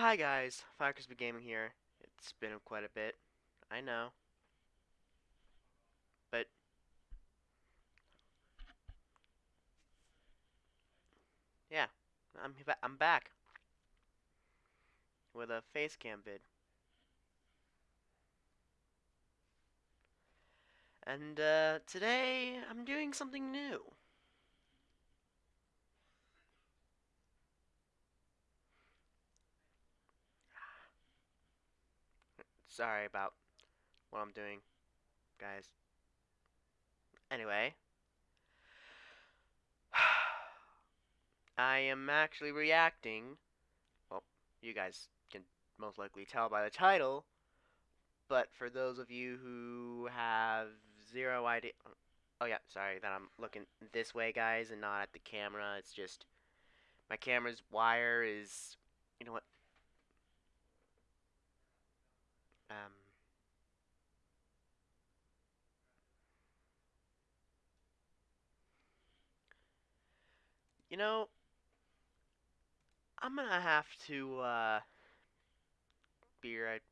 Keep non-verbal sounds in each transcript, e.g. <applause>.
Hi guys, Firecrisp Gaming here. It's been quite a bit, I know. But yeah, I'm I'm back with a face cam vid. And uh, today I'm doing something new. Sorry about what I'm doing, guys. Anyway, <sighs> I am actually reacting. Well, you guys can most likely tell by the title, but for those of you who have zero idea. Oh, yeah, sorry that I'm looking this way, guys, and not at the camera. It's just my camera's wire is. You know what? You know, I'm gonna have to uh, be right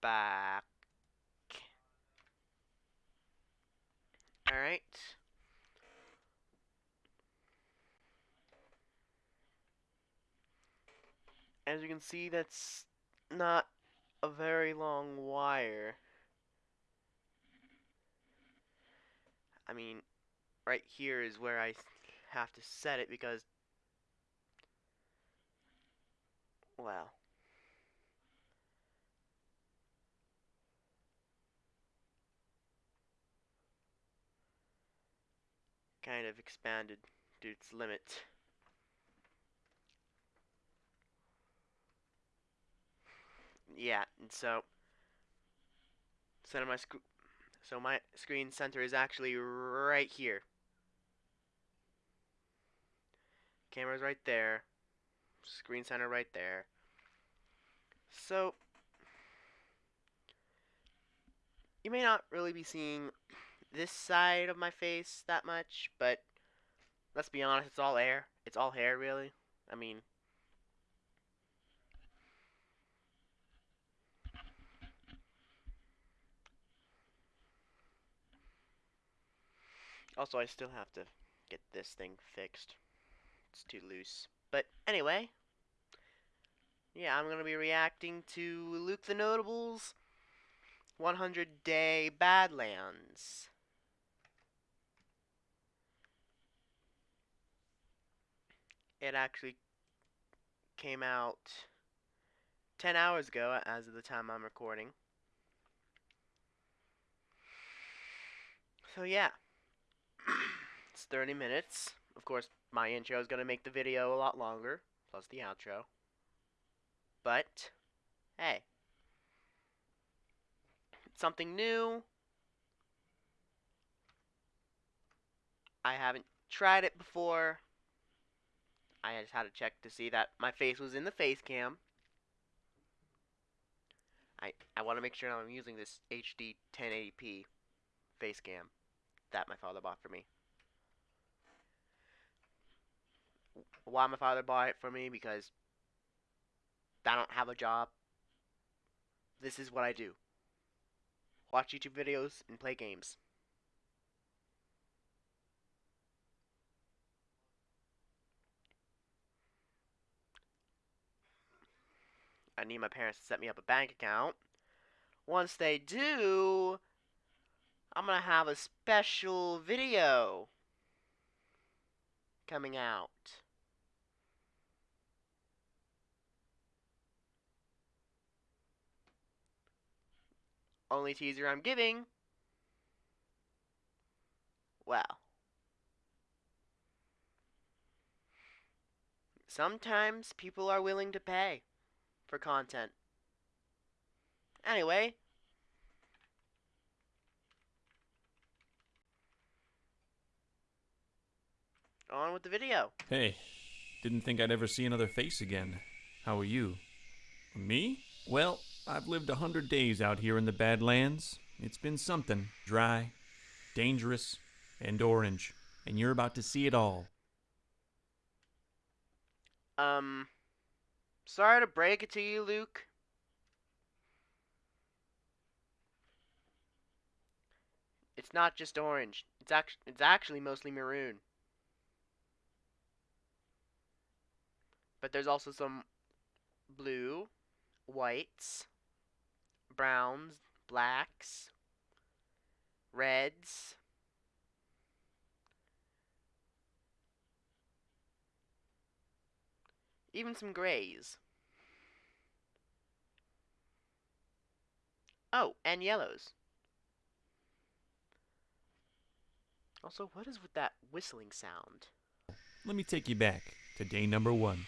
back. Alright. As you can see, that's not a very long wire. I mean, right here is where I have to set it because, well, kind of expanded to its limit. Yeah, and so center my so my screen center is actually right here. Camera's right there. Screen center right there. So you may not really be seeing this side of my face that much, but let's be honest, it's all air. It's all hair, really. I mean, also I still have to get this thing fixed. Too loose. But anyway, yeah, I'm going to be reacting to Luke the Notable's 100 Day Badlands. It actually came out 10 hours ago as of the time I'm recording. So yeah, <clears throat> it's 30 minutes. Of course, my intro is going to make the video a lot longer, plus the outro. But, hey, something new. I haven't tried it before. I just had to check to see that my face was in the face cam. I, I want to make sure I'm using this HD 1080p face cam that my father bought for me. Why my father bought it for me? Because I don't have a job. This is what I do. Watch YouTube videos and play games. I need my parents to set me up a bank account. Once they do, I'm going to have a special video coming out. Only teaser I'm giving. Well. Sometimes people are willing to pay for content. Anyway. On with the video. Hey, didn't think I'd ever see another face again. How are you? Me? Well, I've lived a hundred days out here in the Badlands. It's been something. Dry, dangerous, and orange. And you're about to see it all. Um, Sorry to break it to you, Luke. It's not just orange. It's actually it's actually mostly maroon. But there's also some blue, whites, browns, blacks, reds, even some grays. Oh, and yellows. Also, what is with that whistling sound? Let me take you back to day number one.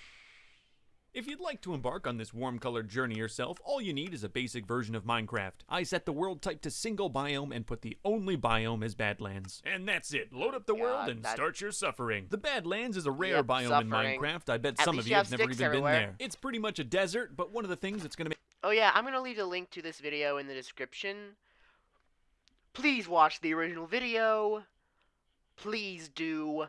If you'd like to embark on this warm colored journey yourself, all you need is a basic version of Minecraft. I set the world type to single biome and put the only biome as Badlands. And that's it. Load up the world and that- start your suffering. The Badlands is a rare Yep, biome suffering. in Minecraft. I bet At some of you have have never even everywhere. been there. It's pretty much a desert, but one of the things that's going to make Oh yeah, I'm gonna leave a link to this video in the description. Please watch the original video. Please do.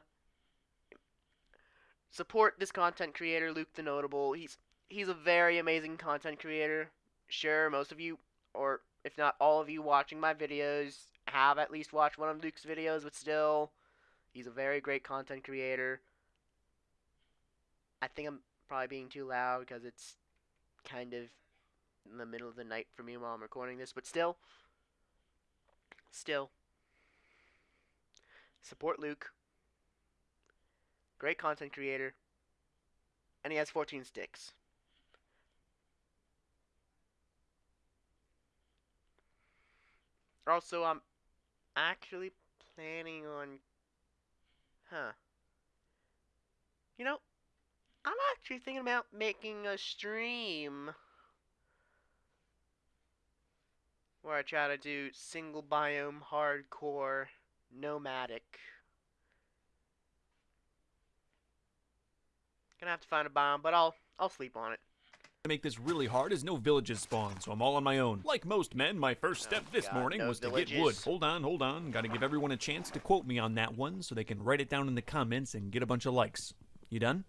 Support this content creator, Luke the Notable. He's he's a very amazing content creator. Sure, most of you, or if not all of you watching my videos, have at least watched one of Luke's videos, but still, he's a very great content creator. I think I'm probably being too loud because it's kind of in the middle of the night for me while I'm recording this, but still, still, support Luke. Great content creator, and he has 14 sticks. Also, I'm actually planning on, huh? You know, I'm actually thinking about making a stream where I try to do single biome hardcore nomadic. Gonna have to find a bomb, but I'll I'll sleep on it. To make this really hard is no villages spawn, so I'm all on my own. Like most men, my first oh, step Oh, this God, morning no was to get wood. Hold on, hold on. Gotta give everyone a chance to quote me on that one so they can write it down in the comments and get a bunch of likes. You done?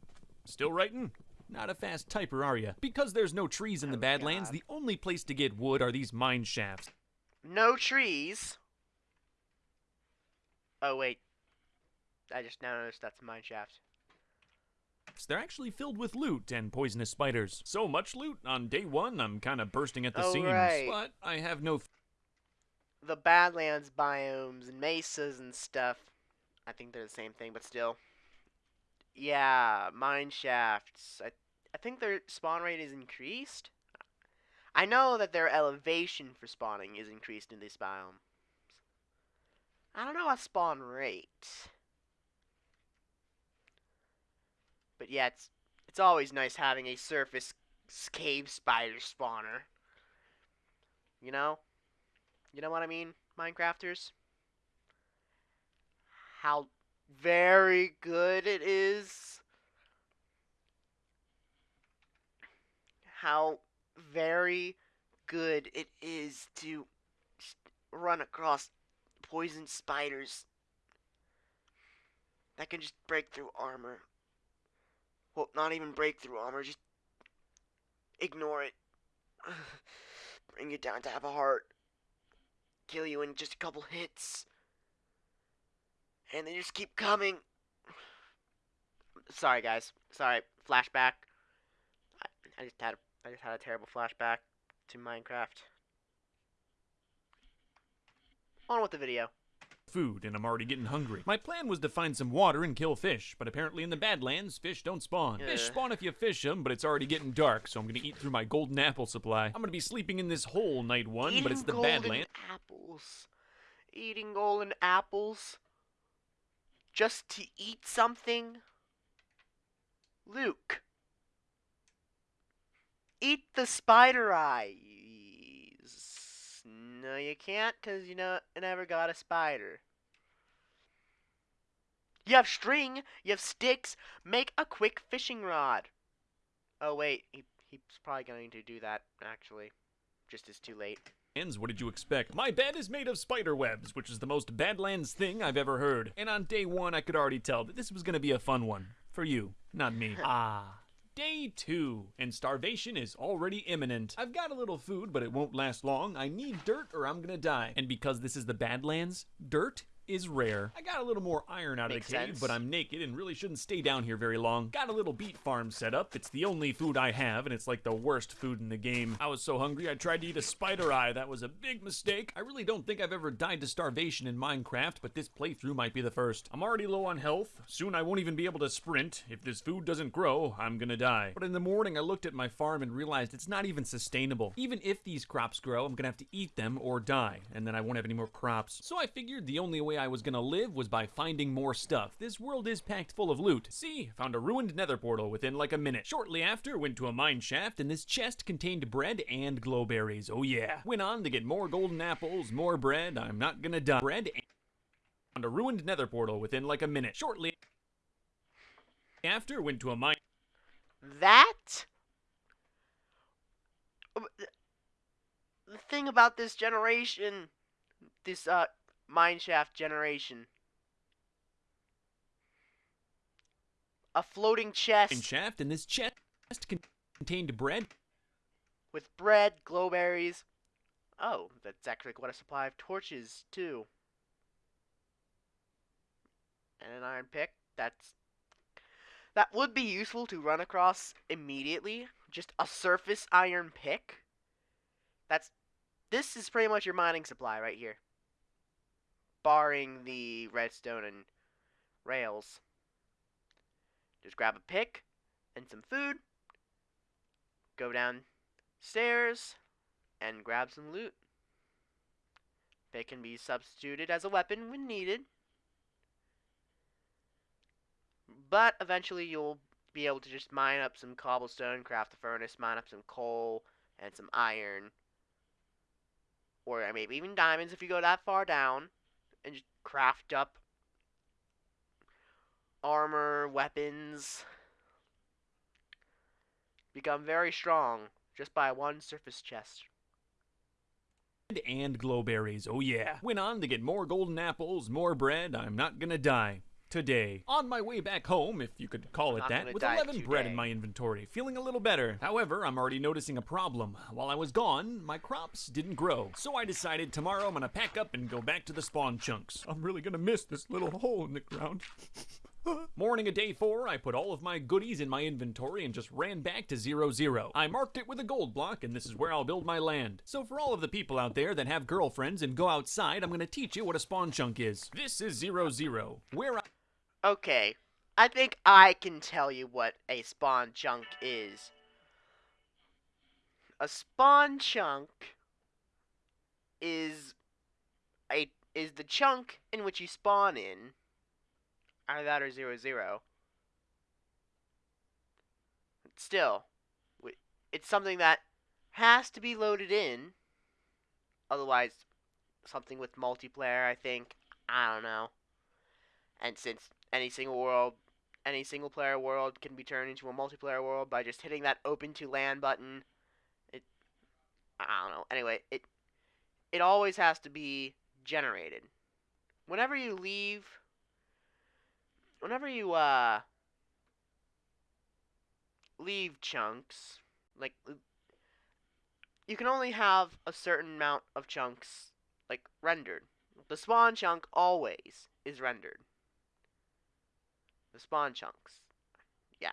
Still writing? Not a fast typer, are you? Because there's no trees in the Oh, Badlands, God. the only place to get wood are these mine shafts. No trees. Oh wait, I just now noticed that's a mine shaft. They're actually filled with loot and poisonous spiders. So much loot, on day one, I'm kinda bursting at the Oh, seams. right. But I have no The Badlands biomes and mesas and stuff. I think they're the same thing, but still. Yeah, mine shafts. I, I think their spawn rate is increased. I know that their elevation for spawning is increased in this biome. I don't know about spawn rate. But yeah, it's it's always nice having a surface cave spider spawner. You know? You know what I mean, Minecrafters? How very good it is. How very good it is to run across poison spiders that can just break through armor. Well, not even breakthrough armor, just ignore it. <sighs> Bring it down to have a heart kill you in just a couple hits. And they just keep coming. Sorry guys. Sorry. Flashback. I, I just had a, I just had a terrible flashback to Minecraft. On with the video. Food and I'm already getting hungry. My plan was to find some water and kill fish, but apparently in the Badlands, fish don't spawn. Fish spawn if you fish them, but it's already getting dark, so I'm gonna eat through my golden apple supply. I'm gonna be sleeping in this hole night one, Eating but it's the golden Badlands. apples. Eating golden apples. Just to eat something. Luke. Eat the spider eyes. No, you can't, cause you know you never got a spider. You have string. You have sticks. Make a quick fishing rod. Oh wait, he he's probably going to do that actually. Just is too late. Ends, What did you expect? My bed is made of spider webs, which is the most Badlands thing I've ever heard. And on day one, I could already tell that this was gonna be a fun one. For you, not me. <laughs> ah. Day two, and starvation is already imminent. I've got a little food, but it won't last long. I need dirt or I'm gonna die. And because this is the Badlands, dirt is rare. I got a little more iron out Makes of the cave, sense. but I'm naked and really shouldn't stay down here very long. Got a little beet farm set up. It's the only food I have, and it's like the worst food in the game. I was so hungry I tried to eat a spider eye. That was a big mistake. I really don't think I've ever died to starvation in Minecraft, but this playthrough might be the first. I'm already low on health. Soon I won't even be able to sprint. If this food doesn't grow, I'm gonna die. But in the morning, I looked at my farm and realized it's not even sustainable. Even if these crops grow, I'm gonna have to eat them or die, and then I won't have any more crops. So I figured the only way I was gonna live was by finding more stuff. This world is packed full of loot. See, found a ruined nether portal within like a minute. Shortly after, went to a mine shaft, and this chest contained bread and glowberries. Oh yeah. Went on to get more golden apples, more bread. I'm not gonna die. Bread and found a ruined nether portal within like a minute. Shortly after, went to a mine. That. The thing about this generation, this uh mineshaft generation, a floating chest And shaft, and this chest contained bread with bread, glowberries. Oh, that's actually quite a supply of torches too. And an iron pick. That's that would be useful to run across immediately. Just a surface iron pick. That's this is pretty much your mining supply right here. Barring the redstone and rails. Just grab a pick and some food. Go downstairs and grab some loot. They can be substituted as a weapon when needed. But eventually you'll be able to just mine up some cobblestone, craft a furnace, mine up some coal and some iron. Or maybe even diamonds if you go that far down. And just craft up armor, weapons. Become very strong just by one surface chest. and glowberries. Oh yeah. Went on to get more golden apples, more bread. I'm not gonna die. Today. On my way back home, if you could call it that, with die 11 bread in my inventory, feeling a little better. However, I'm already noticing a problem. While I was gone, my crops didn't grow. So I decided tomorrow I'm gonna pack up and go back to the spawn chunks. I'm really gonna miss this little hole in the ground. <laughs> Morning of day four, I put all of my goodies in my inventory and just ran back to zero zero. I marked it with a gold block, and this is where I'll build my land. So for all of the people out there that have girlfriends and go outside, I'm gonna teach you what a spawn chunk is. This is zero zero, where I Okay, I think I can tell you what a spawn chunk is. A spawn chunk is a is the chunk in which you spawn in. Either that or zero zero. Still, it's something that has to be loaded in. Otherwise, something with multiplayer, I think. I don't know. And since any single world, any single player world can be turned into a multiplayer world by just hitting that open to LAN button, it I don't know. Anyway, it it always has to be generated. Whenever you leave whenever you uh leave chunks, like you can only have a certain amount of chunks like rendered. The spawn chunk always is rendered. The spawn chunks. Yeah.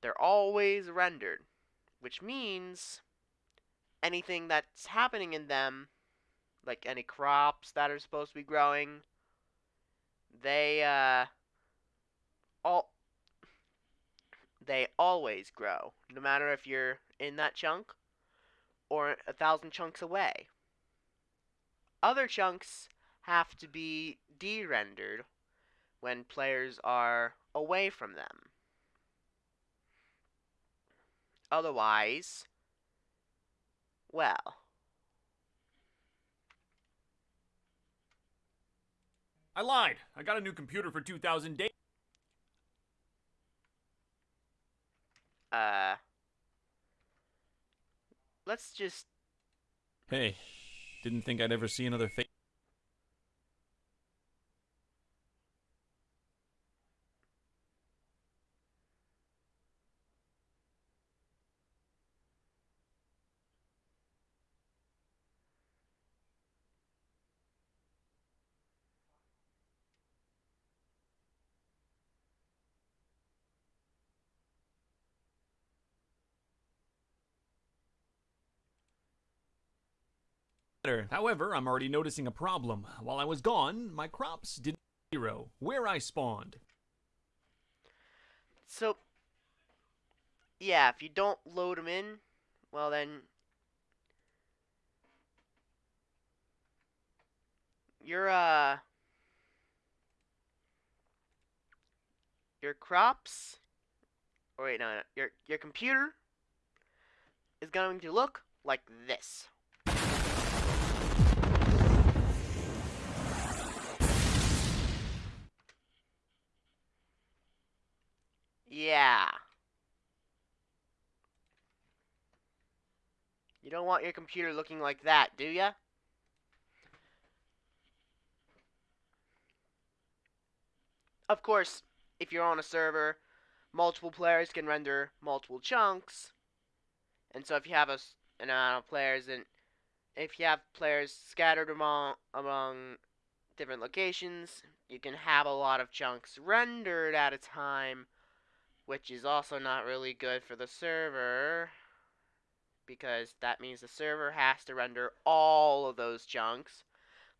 They're always rendered, which means anything that's happening in them, like any crops that are supposed to be growing, they uh all they always grow, no matter if you're in that chunk or a thousand chunks away. Other chunks have to be de-rendered when players are away from them. Otherwise, well, I lied. I got a new computer for 2000 days. uh, let's just Hey, didn't think I'd ever see another face. Better. However, I'm already noticing a problem. While I was gone, my crops didn't zero where I spawned. So, yeah, if you don't load them in, well then, your uh, your crops, or wait, no, no, your your computer is going to look like this. Yeah. You don't want your computer looking like that, do ya? Of course, if you're on a server, multiple players can render multiple chunks. And so if you have a, an amount of players and if you have players scattered among among different locations, you can have a lot of chunks rendered at a time, which is also not really good for the server because that means the server has to render all of those chunks.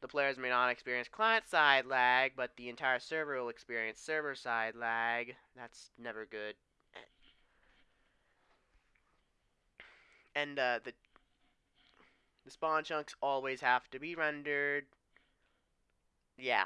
The players may not experience client side lag, but the entire server will experience server side lag. That's never good. And uh, the the spawn chunks always have to be rendered. Yeah.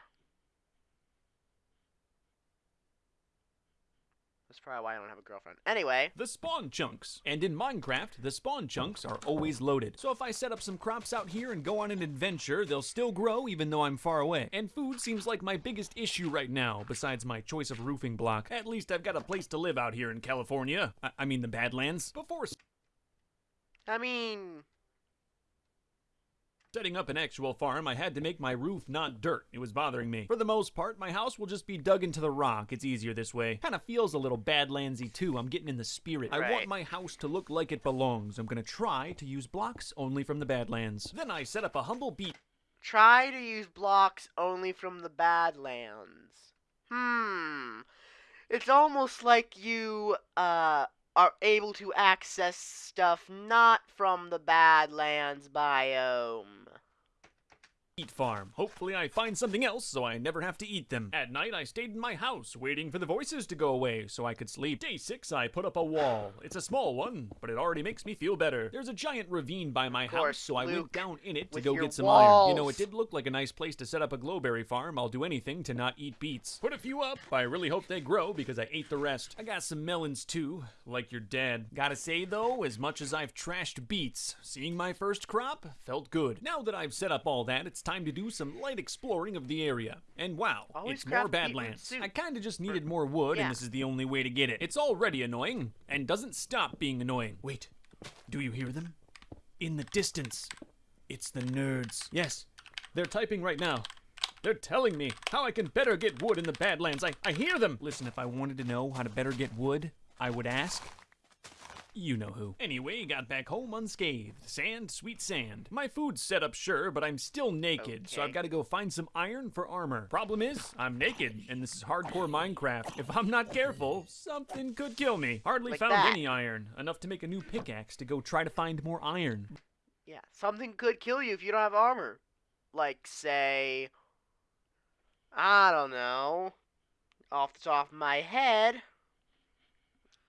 That's probably why I don't have a girlfriend. Anyway, The spawn chunks. And in Minecraft, the spawn chunks are always loaded. So if I set up some crops out here and go on an adventure, they'll still grow even though I'm far away. And food seems like my biggest issue right now, besides my choice of roofing block. At least I've got a place to live out here in California. I, I mean the Badlands. Before I mean, Setting up an actual farm, I had to make my roof not dirt. It was bothering me. For the most part, my house will just be dug into the rock. It's easier this way. Kinda feels a little Badlandsy too. I'm getting in the spirit. I want my house to look like it belongs. I'm gonna try to use blocks only from the Badlands. Then I set up a humble beach try to use blocks only from the Badlands. Hmm. It's almost like you uh are able to access stuff not from the Badlands biome. Eat farm. Hopefully, I find something else so I never have to eat them. At night, I stayed in my house waiting for the voices to go away so I could sleep. Day six, I put up a wall. It's a small one, but it already makes me feel better. There's a giant ravine by my course, house, so I went down in it to go get some iron. You know, it did look like a nice place to set up a glowberry farm. I'll do anything to not eat beets. Put a few up. I really hope they grow because I ate the rest. I got some melons too, like your dad. Gotta say though, as much as I've trashed beets, seeing my first crop felt good. Now that I've set up all that, it's time to do some light exploring of the area. And wow, Always it's more Badlands. I kinda just needed more wood, Yeah. and this is the only way to get it. It's already annoying, and doesn't stop being annoying. Wait, do you hear them? In the distance. It's the nerds. Yes, they're typing right now. They're telling me how I can better get wood in the Badlands. I, I hear them. Listen, if I wanted to know how to better get wood, I would ask. You know who. Anyway, got back home unscathed. Sand, sweet sand. My food's set up, sure, but I'm still naked, so I've got to go find some iron for armor. Problem is, I'm naked, and this is hardcore Minecraft. If I'm not careful, something could kill me. Hardly Like found that. any iron. Enough to make a new pickaxe to go try to find more iron. Yeah, something could kill you if you don't have armor. Like, say, I don't know, off the top of my head,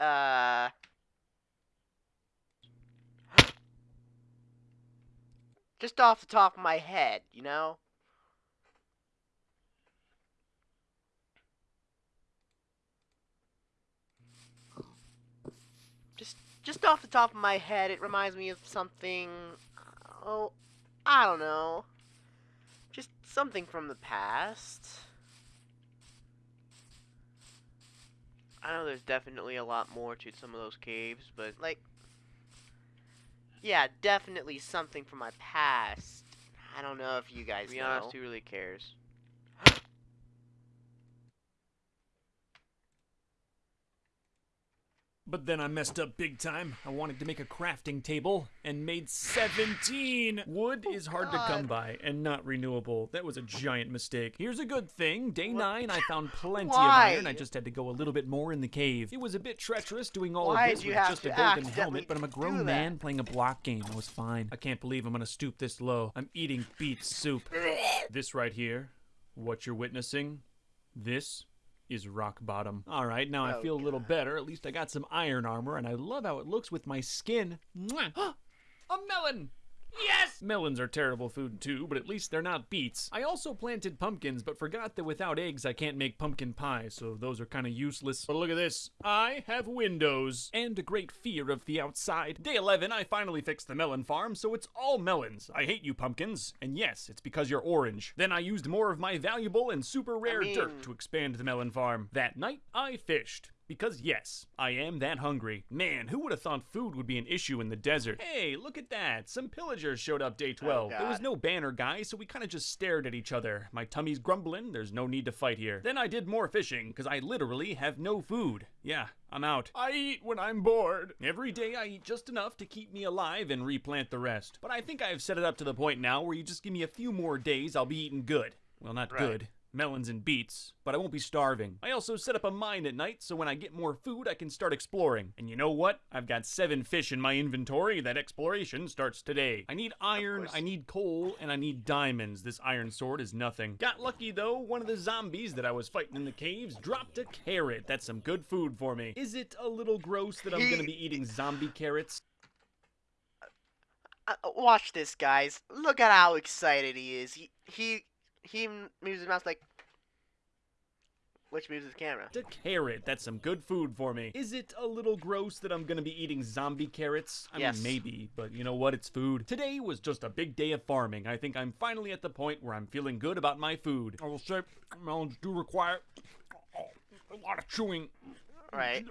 uh, just off the top of my head, you know? Just, just off the top of my head, it reminds me of something. Oh, I don't know. Just something from the past. I know there's definitely a lot more to some of those caves, but like, yeah, definitely something from my past. I don't know if you guys To be know. honest, who really cares? But then I messed up big time. I wanted to make a crafting table and made 17. Wood is hard to come by and not renewable. That was a giant mistake. Here's a good thing. Day 9, I found plenty of iron. I just had to go a little bit more in the cave. It was a bit treacherous doing all Why of this with just a golden helmet, but I'm a grown man playing a block game. I was fine. I can't believe I'm gonna stoop this low. I'm eating beet soup. <laughs> this right here, what you're witnessing, this is rock bottom. All right, now I Oh, feel a little better. At least I got some iron armor, and I love how it looks with my skin. Mwah! <gasps> a melon! Yes! Melons are terrible food too, but at least they're not beets. I also planted pumpkins, but forgot that without eggs I can't make pumpkin pie, so those are kind of useless. But look at this. I have windows and a great fear of the outside. Day 11, I finally fixed the melon farm, so it's all melons. I hate you pumpkins, and yes, it's because you're orange. Then I used more of my valuable and super rare dirt mean- to expand the melon farm. That night, I fished. Because yes, I am that hungry. Man, who would have thought food would be an issue in the desert? Hey, look at that. Some pillagers showed up day 12. there was no banner guy, so we kind of just stared at each other. My tummy's grumbling, there's no need to fight here. Then I did more fishing, because I literally have no food. Yeah, I'm out. I eat when I'm bored. Every day I eat just enough to keep me alive and replant the rest. But I think I've set it up to the point now where you just give me a few more days, I'll be eating good. Well, not Right. good melons and beets, but I won't be starving. I also set up a mine at night so when I get more food, I can start exploring. And you know what? I've got seven fish in my inventory. That exploration starts today. I need iron. I need coal, and I need diamonds. This iron sword is nothing. Got lucky though, one of the zombies that I was fighting in the caves dropped a carrot. That's some good food for me. Is it a little gross that I'm gonna be eating zombie carrots? Uh, watch this, guys. Look at how excited he is. He he he moves his mouth like, which moves his camera. A carrot. That's some good food for me. Is it a little gross that I'm gonna be eating zombie carrots? I Yes. mean, maybe, but you know what? It's food. Today was just a big day of farming. I think I'm finally at the point where I'm feeling good about my food. I will say, melons do require a lot of chewing. Right.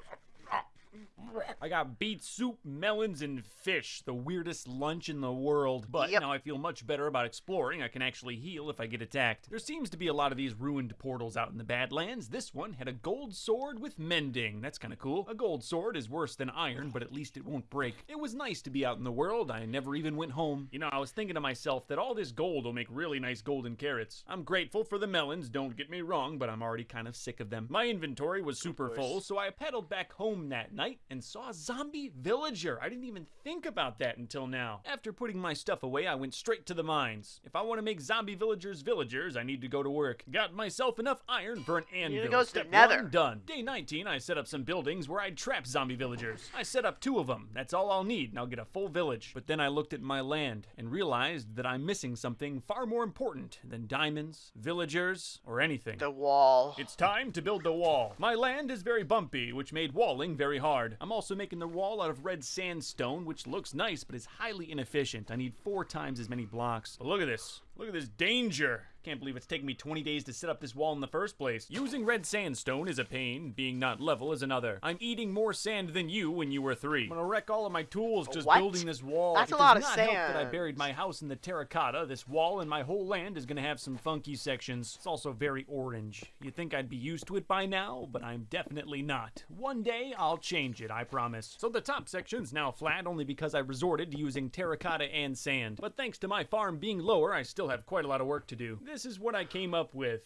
I got beet soup, melons, and fish. The weirdest lunch in the world. But Yep. now I feel much better about exploring. I can actually heal if I get attacked. There seems to be a lot of these ruined portals out in the Badlands. This one had a gold sword with mending. That's kind of cool. A gold sword is worse than iron, but at least it won't break. It was nice to be out in the world. I never even went home. You know, I was thinking to myself that all this gold will make really nice golden carrots. I'm grateful for the melons, don't get me wrong, but I'm already kind of sick of them. My inventory was super full, so I pedaled back home that night and saw a zombie villager. I didn't even think about that until now. After putting my stuff away, I went straight to the mines. If I want to make zombie villagers villagers, I need to go to work. Got myself enough iron for an anvil. go to Step Nether. one done. Day 19, I set up some buildings where I'd trap zombie villagers. I set up two of them. That's all I'll need, and I'll get a full village. But then I looked at my land and realized that I'm missing something far more important than diamonds, villagers, or anything. The wall. It's time to build the wall. My land is very bumpy, which made walling very hard. I'm also making the wall out of red sandstone, which looks nice but is highly inefficient. I need four times as many blocks. But look at this. Look at this danger. Can't believe it's taken me 20 days to set up this wall in the first place. Using red sandstone is a pain, being not level is another. I'm eating more sand than you when you were three. I'm gonna wreck all of my tools just What? building this wall. That's It a does lot of not help that I sand. buried my house in the terracotta. This wall and my whole land is gonna have some funky sections. It's also very orange. You'd think I'd be used to it by now, but I'm definitely not. One day I'll change it, I promise. So the top section's now flat only because I resorted to using terracotta and sand. But thanks to my farm being lower, I still have quite a lot of work to do. This is what I came up with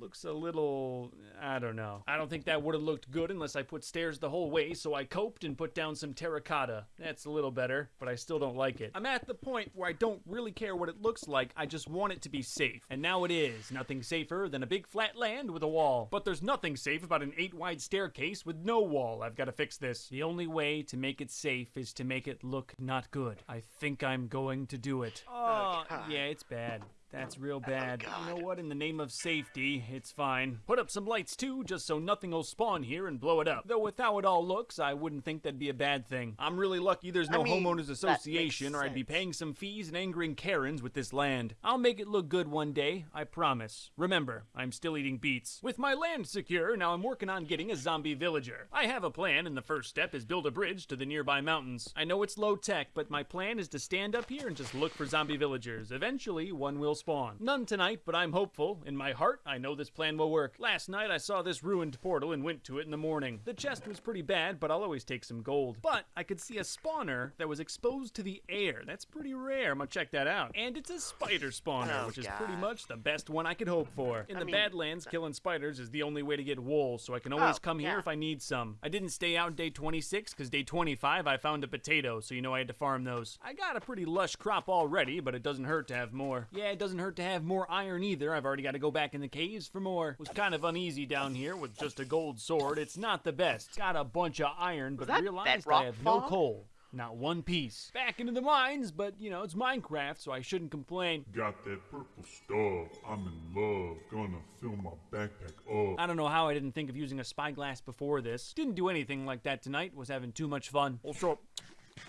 looks a little I don't know. I don't think that would have looked good unless I put stairs the whole way, so I coped and put down some terracotta. That's a little better, but I still don't like it. I'm at the point where I don't really care what it looks like, I just want it to be safe. And now it is. Nothing safer than a big flat land with a wall. But there's nothing safe about an 8 wide staircase with no wall. I've got to fix this. The only way to make it safe is to make it look not good. I think I'm going to do it. Oh, yeah, it's bad. That's real oh, bad. you God. know what? In the name of safety, it's fine. Put up some lights too, just so nothing will spawn here and blow it up. Though with how it all looks, I wouldn't think that'd be a bad thing. I'm really lucky there's I no mean, homeowners association, or I'd be paying some fees and angering Karens with this land. I'll make it look good one day, I promise. Remember, I'm still eating beets. With my land secure, now I'm working on getting a zombie villager. I have a plan, and the first step is build a bridge to the nearby mountains. I know it's low tech, but my plan is to stand up here and just look for zombie villagers. Eventually, one will spawn. None tonight, but I'm hopeful. In my heart, I know this plan will work. Last night, I saw this ruined portal and went to it in the morning. The chest was pretty bad, but I'll always take some gold. But I could see a spawner that was exposed to the air. That's pretty rare. I'm gonna check that out. And it's a spider spawner, Oh, which is God. pretty much the best one I could hope for. In I the mean, Badlands, killing spiders is the only way to get wool, so I can always Oh, come here yeah. if I need some. I didn't stay out day 26 because day 25 I found a potato, so you know I had to farm those. I got a pretty lush crop already, but it doesn't hurt to have more. Yeah, it doesn't hurt to have more iron either. I've already got to go back in the caves for more. Was kind of uneasy down here with just a gold sword. It's not the best. Got a bunch of iron, but that realized I bedrock have no coal. Not one piece. Back into the mines, but you know, it's Minecraft, so I shouldn't complain. Got that purple stuff. I'm in love. Gonna fill my backpack up. I don't know how I didn't think of using a spyglass before this. Didn't do anything like that tonight. Was having too much fun. Also,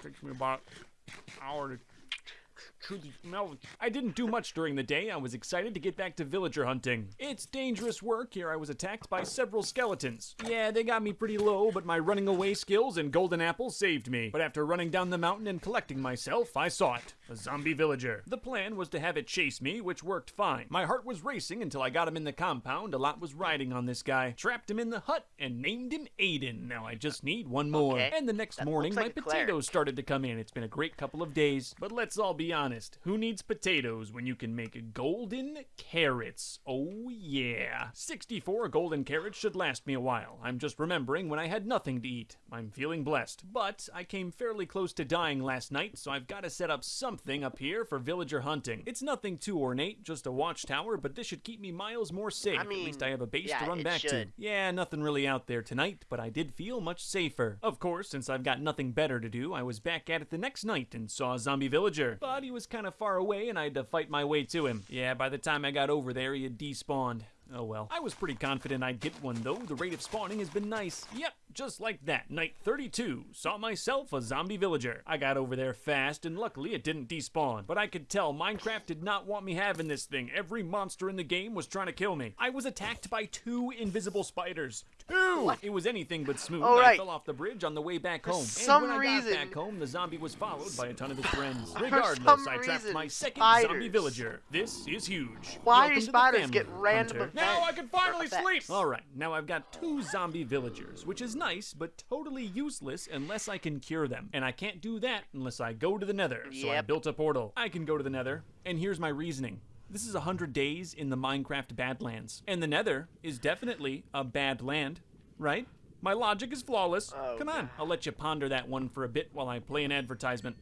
takes me about an hour to smell. I didn't do much during the day. I was excited to get back to villager hunting. It's dangerous work. Here I was attacked by several skeletons. Yeah, they got me pretty low, but my running away skills and golden apple saved me. But after running down the mountain and collecting myself, I saw it. A zombie villager. The plan was to have it chase me, which worked fine. My heart was racing until I got him in the compound. A lot was riding on this guy. Trapped him in the hut and named him Aiden. Now I just need one more. Okay. And the next That morning, looks my potatoes started to come in. It's been a great couple of days. But let's all be honest. Who needs potatoes when you can make golden carrots? Oh, yeah. 64 golden carrots should last me a while. I'm just remembering when I had nothing to eat. I'm feeling blessed. But I came fairly close to dying last night, so I've got to set up something up here for villager hunting. It's nothing too ornate, just a watchtower, but this should keep me miles more safe. I At least I have a base yeah, to run back to. Yeah, nothing really out there tonight, but I did feel much safer. Of course, since I've got nothing better to do, I was back at it the next night and saw a zombie villager. But he was kind of far away and I had to fight my way to him. Yeah, by the time I got over there, he had despawned. Oh well. I was pretty confident I'd get one though. The rate of spawning has been nice. Yep, just like that. Night 32. Saw myself a zombie villager. I got over there fast and luckily it didn't despawn. But I could tell Minecraft did not want me having this thing. Every monster in the game was trying to kill me. I was attacked by two invisible spiders. Two! It was anything but smooth. Oh, I fell off the bridge on the way back For home. some and when I got back home, the zombie was followed by a ton of his friends. Regardless, I trapped reason, my second zombie spiders. villager. This is huge. Why Welcome do spiders get random Hunter. Now I can finally or sleep. All right, now I've got two zombie villagers, which is nice, but totally useless unless I can cure them. And I can't do that unless I go to the nether. So I built a portal. I can go to the nether, and here's my reasoning. This is 100 days in the Minecraft Badlands. And the nether is definitely a bad land, right? My logic is flawless. Oh, Come on, I'll let you ponder that one for a bit while I play an advertisement.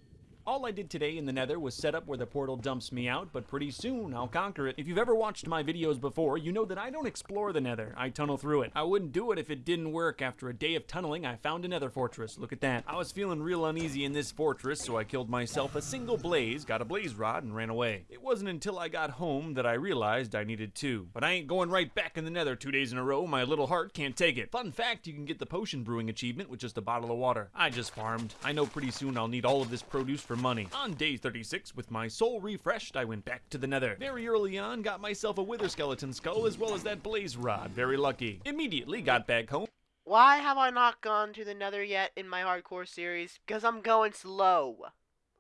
All I did today in the nether was set up where the portal dumps me out, but pretty soon I'll conquer it. If you've ever watched my videos before, you know that I don't explore the nether, I tunnel through it. I wouldn't do it if it didn't work. After a day of tunneling, I found a nether fortress. Look at that. I was feeling real uneasy in this fortress, so I killed myself a single blaze, got a blaze rod, and ran away. It wasn't until I got home that I realized I needed two. But I ain't going right back in the nether two days in a row. My little heart can't take it. Fun fact, you can get the potion brewing achievement with just a bottle of water. I just farmed. I know pretty soon I'll need all of this produce for money. On day 36, with my soul refreshed, I went back to the nether. Very early on, got myself a wither skeleton skull as well as that blaze rod. Very lucky. Immediately got back home. Why have I not gone to the nether yet in my hardcore series? Because I'm going slow.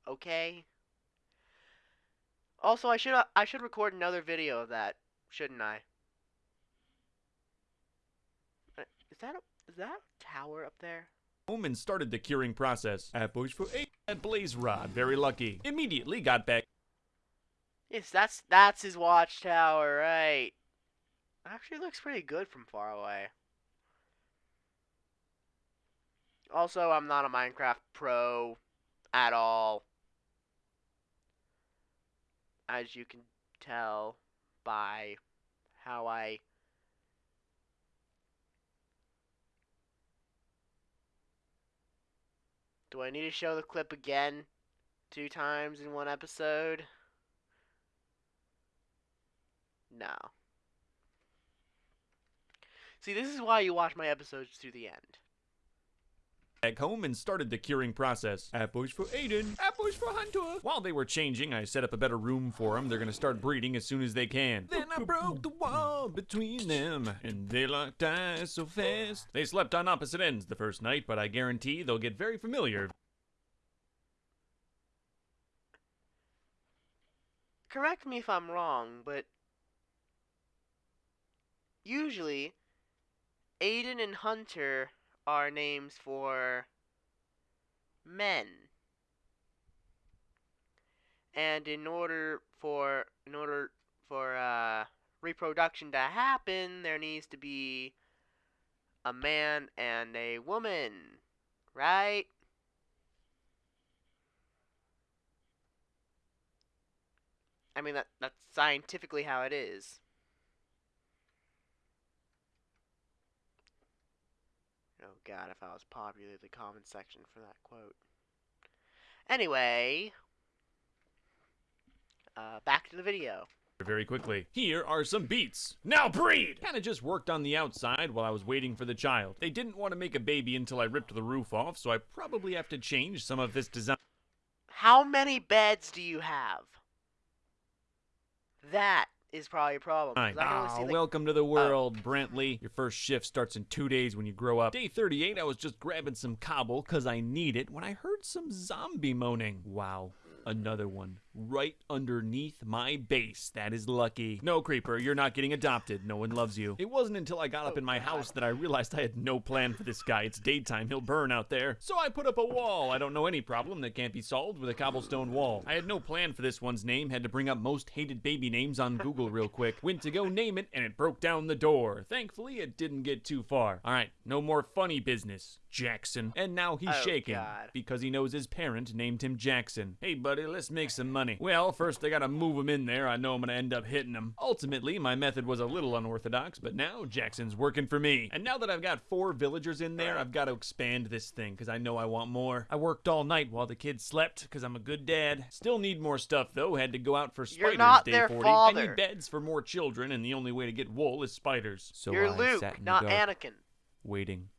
Okay? Also, I should I should record another video of that, shouldn't I? Uh, Is that a, is that a tower up there? Home and started the curing process. At bush for eight, that blaze rod. Very lucky. Immediately got back Yes, that's that's his watchtower, right? Actually looks pretty good from far away. Also, I'm not a Minecraft pro at all. As you can tell by how I Do I need to show the clip again two times in one episode? No. See, this is why you watch my episodes to the end. Back home and started the curing process. At bush for Aiden, at bush for Hunter. While they were changing, I set up a better room for them. They're gonna start breeding as soon as they can. Then I broke the wall between them, and they locked eyes so fast. They slept on opposite ends the first night, but I guarantee they'll get very familiar correct me if I'm wrong, but usually Aiden and Hunter are names for men. And in order for in order for uh, reproduction to happen, there needs to be a man and a woman, right? I mean that that's scientifically how it is. Oh god, if I was populated the comment section for that quote. Anyway, uh, back to the video. very quickly. Here are some beets. Now breed! Kinda just worked on the outside while I was waiting for the child. They didn't want to make a baby until I ripped the roof off, so I probably have to change some of this design. How many beds do you have? That is probably a problem. 'cause I can only Ah, see, like, welcome to the world, Brentley. Your first shift starts in two days when you grow up. Day 38, I was just grabbing some cobble because I need it when I heard some zombie moaning. Wow. Another one right underneath my base. That is lucky. No, Creeper, you're not getting adopted. No one loves you. It wasn't until I got up Oh, in my oh, house that I realized I had no plan for this guy. It's daytime. He'll burn out there. So I put up a wall. I don't know any problem that can't be solved with a cobblestone wall. I had no plan for this one's name. Had to bring up most hated baby names on Google real quick. Went to go name it, and it broke down the door. Thankfully, it didn't get too far. All right, no more funny business, Jackson. And now he's Oh, shaking God. because he knows his parent named him Jackson. Hey, buddy, let's make some money. Well, first I gotta move him in there. I know I'm gonna end up hitting him. Ultimately, my method was a little unorthodox, but now Jackson's working for me. And now that I've got four villagers in there, I've got to expand this thing because I know I want more. I worked all night while the kids slept because I'm a good dad. Still need more stuff though. Had to go out for spiders not day their 40. I need beds for more children, and the only way to get wool is spiders. So You're I Luke, sat in not the dark, Anakin. waiting.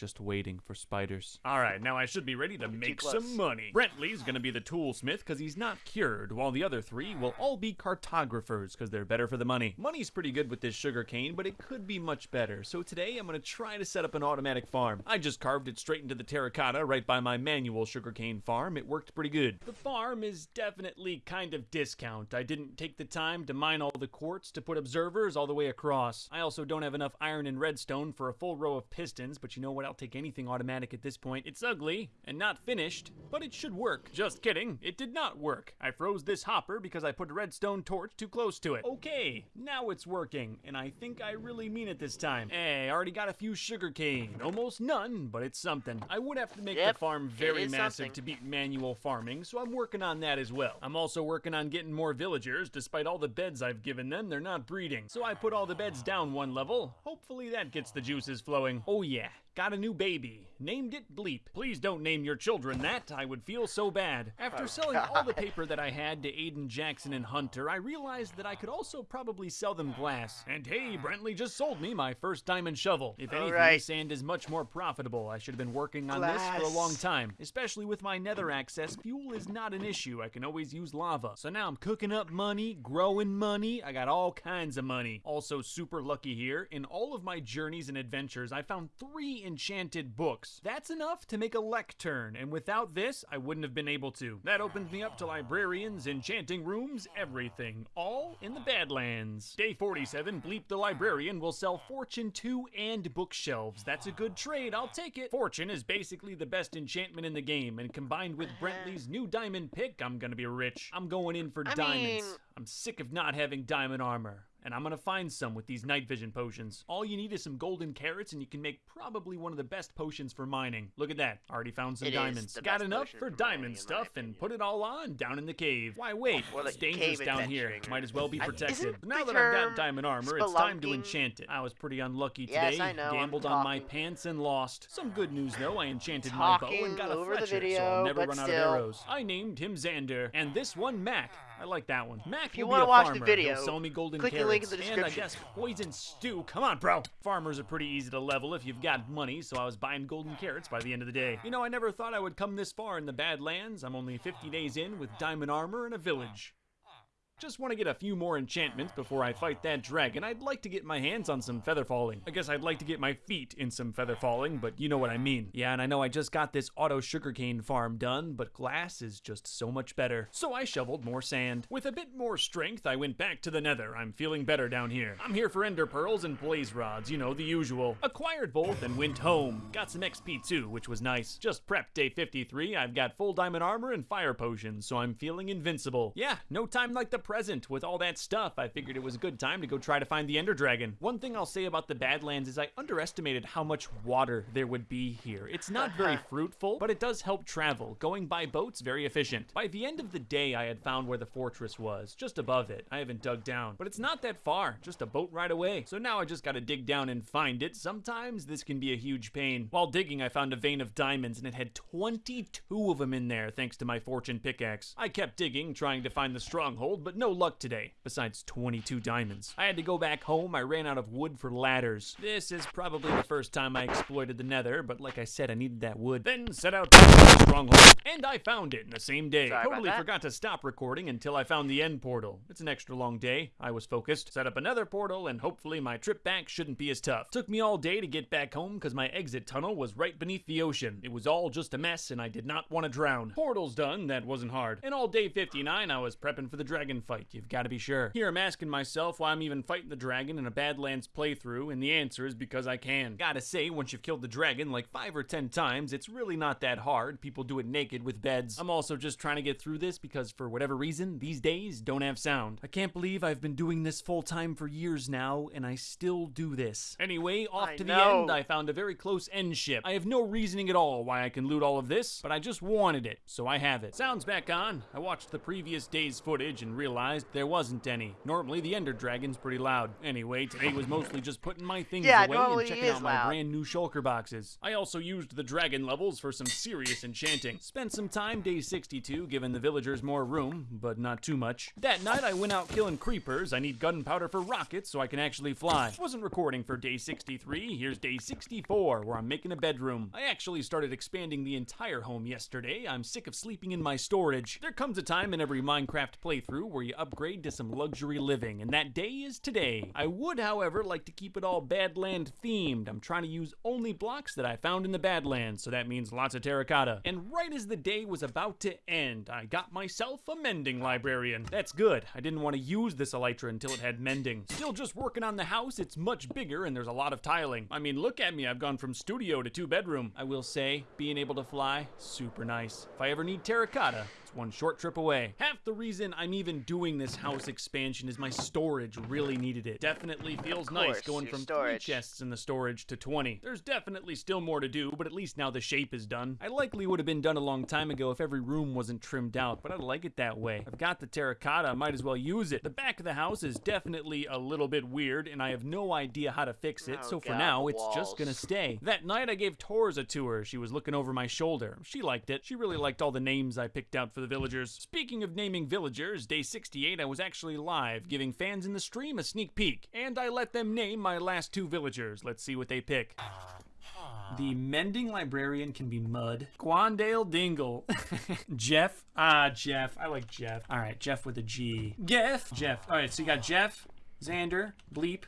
Just waiting for spiders. All right, now I should be ready to make some money. Brentley's gonna be the toolsmith because he's not cured, while the other three will all be cartographers because they're better for the money. Money's pretty good with this sugar cane, but it could be much better. So today I'm gonna try to set up an automatic farm. I just carved it straight into the terracotta right by my manual sugarcane farm. It worked pretty good. The farm is definitely kind of discount. I didn't take the time to mine all the quartz to put observers all the way across. I also don't have enough iron and redstone for a full row of pistons, but you know what? I'll take anything automatic at this point. It's ugly and not finished, but it should work. Just kidding. It did not work. I froze this hopper because I put a redstone torch too close to it. Okay, now it's working, and I think I really mean it this time. Hey, I already got a few sugarcane. Almost none, but it's something. I would have to make Yep, the farm very massive something. to beat manual farming, so I'm working on that as well. I'm also working on getting more villagers. Despite all the beds I've given them, they're not breeding. So I put all the beds down one level. Hopefully that gets the juices flowing. Oh yeah, got a new baby. Named it Bleep. Please don't name your children that. I would feel so bad. After Oh, selling all the <laughs> paper that I had to Aiden Jackson and Hunter, I realized that I could also probably sell them glass. And hey, Brentley just sold me my first diamond shovel. If anything, Alright. sand is much more profitable. I should have been working on this for a long time. Especially with my nether access, fuel is not an issue. I can always use lava. So now I'm cooking up money, growing money. I got all kinds of money. Also, super lucky here. In all of my journeys and adventures, I found three enchanted books. That's enough to make a lectern, and without this, I wouldn't have been able to. That opens me up to librarians, enchanting rooms, everything. All in the Badlands. Day 47, Bleep the Librarian will sell Fortune 2 and bookshelves. That's a good trade, I'll take it. Fortune is basically the best enchantment in the game, and combined with Brentley's new diamond pick, I'm gonna be rich. I'm going in for I diamonds. mean- I'm sick of not having diamond armor. And I'm gonna find some with these night vision potions. All you need is some golden carrots, and you can make probably one of the best potions for mining. Look at that. Already found some It diamonds. Got enough for diamond stuff, and put it all on down in the cave. Why wait? Or it's dangerous down here. Might as well be protected. isn't now that I've got diamond armor, it's time to enchant it. I was pretty unlucky Yes, today. I know, Gambled on my pants and lost. Some good news though. I enchanted my bow and got a Fletcher, so I'll never run out of arrows. I named him Xander, and this one Mac. I like that one. Mac If you wanna a watch the video, He'll sell me golden click the link in the uh, description. and I guess poison stew. Come on, bro. Farmers are pretty easy to level if you've got money, so I was buying golden carrots by the end of the day. You know, I never thought I would come this far in the Badlands. I'm only 50 days in with diamond armor and a village. Just want to get a few more enchantments before I fight that dragon. I'd like to get my hands on some feather falling. I guess I'd like to get my feet in some feather falling, but you know what I mean. Yeah, and I know I just got this auto sugarcane farm done, but glass is just so much better. So I shoveled more sand. With a bit more strength, I went back to the nether. I'm feeling better down here. I'm here for ender pearls and blaze rods, you know, the usual. Acquired both and went home. Got some XP too, which was nice. Just prepped day 53. I've got full diamond armor and fire potions, so I'm feeling invincible. Yeah, no time like the present. With all that stuff, I figured it was a good time to go try to find the ender dragon. One thing I'll say about the Badlands is I underestimated how much water there would be here. It's not <laughs> very fruitful, but it does help travel. Going by boat's very efficient. By the end of the day, I had found where the fortress was, just above it. I haven't dug down, but it's not that far, just a boat ride away. So now I just gotta dig down and find it. Sometimes this can be a huge pain. While digging, I found a vein of diamonds and it had 22 of them in there thanks to my fortune pickaxe. I kept digging, trying to find the stronghold, but no luck today, besides 22 diamonds. I had to go back home, I ran out of wood for ladders. This is probably the first time I exploited the nether, but like I said, I needed that wood. Then set out to find the stronghold, and I found it in the same day. Sorry totally forgot to stop recording until I found the end portal. It's an extra long day. I was focused, set up another portal, and hopefully my trip back shouldn't be as tough. Took me all day to get back home because my exit tunnel was right beneath the ocean. It was all just a mess, and I did not want to drown. Portal's done, that wasn't hard. And all day 59, I was prepping for the dragon fight. You've got to be sure. Here I'm asking myself why I'm even fighting the dragon in a Badlands playthrough, and the answer is because I can. Gotta say, once you've killed the dragon like five or ten times, it's really not that hard. People do it naked with beds. I'm also just trying to get through this because for whatever reason, these days don't have sound. I can't believe I've been doing this full time for years now, and I still do this. Anyway, off I to the end, I found a very close end ship. I have no reasoning at all why I can loot all of this, but I just wanted it, so I have it. Sounds back on. I watched the previous day's footage and realized there wasn't any. Normally, the Ender Dragon's pretty loud. Anyway, today was mostly just putting my things Yeah, away and checking out my loud. brand new shulker boxes. I also used the dragon levels for some serious enchanting. Spent some time day 62 giving the villagers more room, but not too much. That night I went out killing creepers. I need gunpowder for rockets so I can actually fly. Wasn't recording for day 63. Here's day 64 where I'm making a bedroom. I actually started expanding the entire home yesterday. I'm sick of sleeping in my storage. There comes a time in every Minecraft playthrough where you upgrade to some luxury living, and that day is today. I would, however, like to keep it all Badland themed. I'm trying to use only blocks that I found in the Badlands, so that means lots of terracotta. And right as the day was about to end, I got myself a mending librarian. That's good. I didn't want to use this elytra until it had mending. Still just working on the house. It's much bigger and there's a lot of tiling. I mean, look at me. I've gone from studio to two bedroom. I will say, being able to fly, super nice. If I ever need terracotta, it's one short trip away. Half the reason I'm even doing this house expansion is my storage really needed it. Definitely feels nice going from storage. three chests in the storage to 20. There's definitely still more to do, but at least now the shape is done. I likely would have been done a long time ago if every room wasn't trimmed out, but I like it that way. I've got the terracotta, I might as well use it. The back of the house is definitely a little bit weird, and I have no idea how to fix it, Oh, so for God, now, it's just gonna stay. That night, I gave Tors a tour. She was looking over my shoulder. She liked it. She really liked all the names I picked out for the villagers. Speaking of naming villagers, day 68, I was actually live, giving fans in the stream a sneak peek. And I let them name my last two villagers. Let's see what they pick. The mending librarian can be Mud. Quandale Dingle. <laughs> Jeff. Ah, Jeff. I like Jeff. All right, Jeff with a G. Geff. Jeff. All right, so you got Jeff, Xander, Bleep,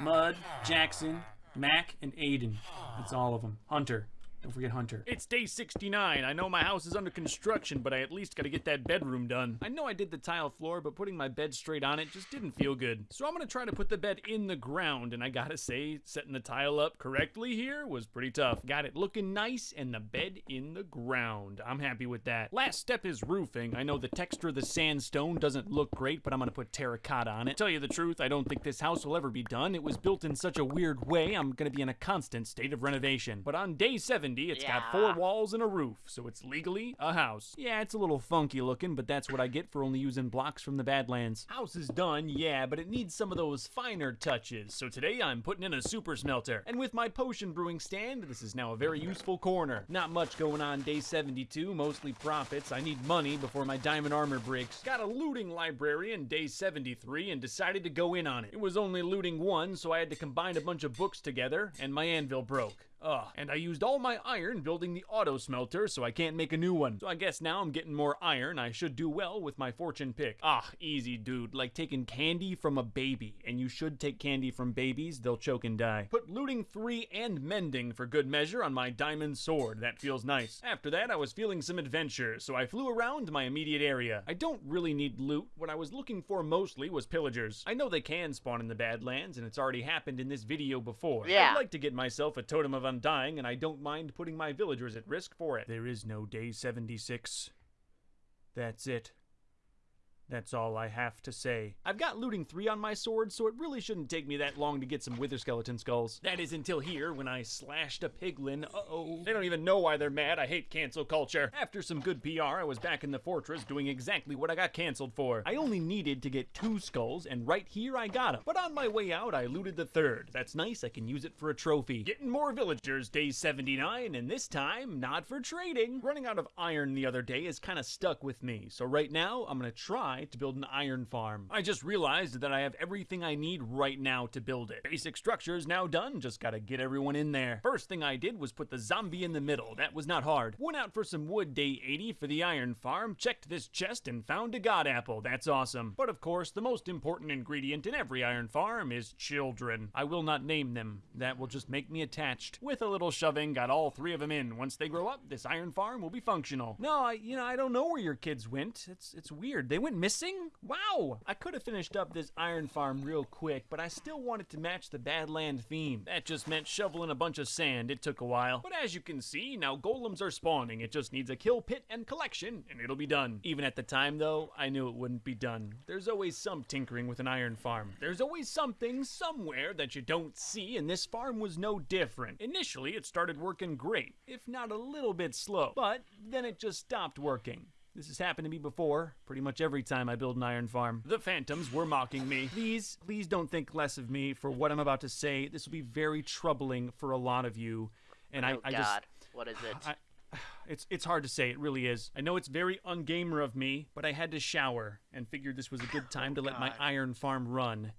Mud, Jackson, Mac, and Aiden. That's all of them. Hunter. Don't forget Hunter. It's day 69. I know my house is under construction, but I at least gotta get that bedroom done. I know I did the tile floor, but putting my bed straight on it just didn't feel good. So I'm gonna try to put the bed in the ground, and I gotta say, setting the tile up correctly here was pretty tough. Got it looking nice, and the bed in the ground. I'm happy with that. Last step is roofing. I know the texture of the sandstone doesn't look great, but I'm gonna put terracotta on it. Tell you the truth, I don't think this house will ever be done. It was built in such a weird way, I'm gonna be in a constant state of renovation. But on day 70, it's got four walls and a roof, so it's legally a house. Yeah, it's a little funky looking, but that's what I get for only using blocks from the Badlands. House is done, yeah, but it needs some of those finer touches. So today I'm putting in a super smelter. And with my potion brewing stand, this is now a very useful corner. Not much going on day 72, mostly profits. I need money before my diamond armor breaks. Got a looting librarian day 73 and decided to go in on it. It was only looting one, so I had to combine a bunch of books together, and my anvil broke. Ugh. And I used all my iron building the auto smelter, so I can't make a new one. So I guess now I'm getting more iron. I should do well with my fortune pick. Ah, easy, dude. Like taking candy from a baby. And you should take candy from babies, they'll choke and die. Put looting 3 and mending for good measure on my diamond sword. That feels nice. After that, I was feeling some adventure, so I flew around my immediate area. I don't really need loot. What I was looking for mostly was pillagers. I know they can spawn in the Badlands, and it's already happened in this video before. Yeah. I'd like to get myself a totem of undying, and I don't mind putting my villagers at risk for it. There is no day 76. That's it. That's all I have to say. I've got looting 3 on my sword, so it really shouldn't take me that long to get some wither skeleton skulls. That is until here when I slashed a piglin. Uh-oh. They don't even know why they're mad. I hate cancel culture. After some good PR, I was back in the fortress doing exactly what I got canceled for. I only needed to get two skulls, and right here I got them. But on my way out, I looted the third. That's nice, I can use it for a trophy. Getting more villagers, day 79, and this time, not for trading. Running out of iron the other day has kind of stuck with me, so right now, I'm gonna try to build an iron farm. I just realized that I have everything I need right now to build it. Basic structure is now done, just gotta get everyone in there. First thing I did was put the zombie in the middle. That was not hard. Went out for some wood day 80 for the iron farm, checked this chest, and found a god apple. That's awesome. But of course, the most important ingredient in every iron farm is children. I will not name them. That will just make me attached. With a little shoving, got all three of them in. Once they grow up, this iron farm will be functional. No, I, you know, I don't know where your kids went. It's, it's weird. They went missing? Wow! I could have finished up this iron farm real quick, but I still wanted to match the Badland theme. That just meant shoveling a bunch of sand. It took a while. But as you can see, now golems are spawning. It just needs a kill pit and collection, and it'll be done. Even at the time, though, I knew it wouldn't be done. There's always some tinkering with an iron farm. There's always something somewhere that you don't see, and this farm was no different. Initially, it started working great, if not a little bit slow, but then it just stopped working. This has happened to me before, pretty much every time I build an iron farm. The phantoms were mocking me. Please, please don't think less of me for what I'm about to say. This will be very troubling for a lot of you. And I, oh, I God. just What is it? I, it's it's hard to say. It really is. I know it's very ungamer of me, but I had to shower and figured this was a good time to let my <laughs> oh, iron farm run.